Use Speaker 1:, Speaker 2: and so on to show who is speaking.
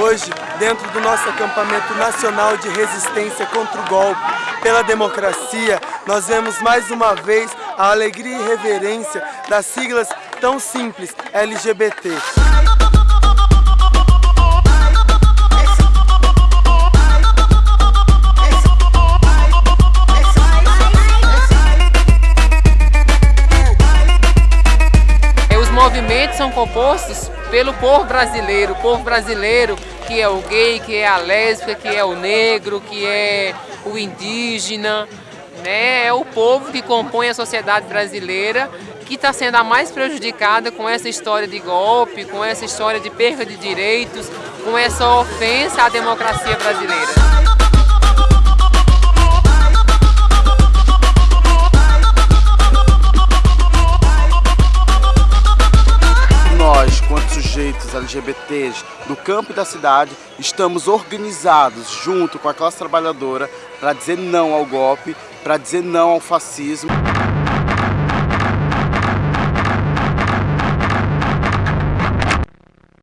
Speaker 1: Hoje, dentro do nosso acampamento nacional de resistência contra o golpe, pela democracia, nós vemos mais uma vez a alegria e reverência das siglas tão simples LGBT.
Speaker 2: Movimentos são compostos pelo povo brasileiro, o povo brasileiro que é o gay, que é a lésbica, que é o negro, que é o indígena, né? é o povo que compõe a sociedade brasileira que está sendo a mais prejudicada com essa história de golpe, com essa história de perda de direitos, com essa ofensa à democracia brasileira.
Speaker 3: Sujeitos LGBTs do campo e da cidade, estamos organizados junto com a classe trabalhadora para dizer não ao golpe, para dizer não ao fascismo.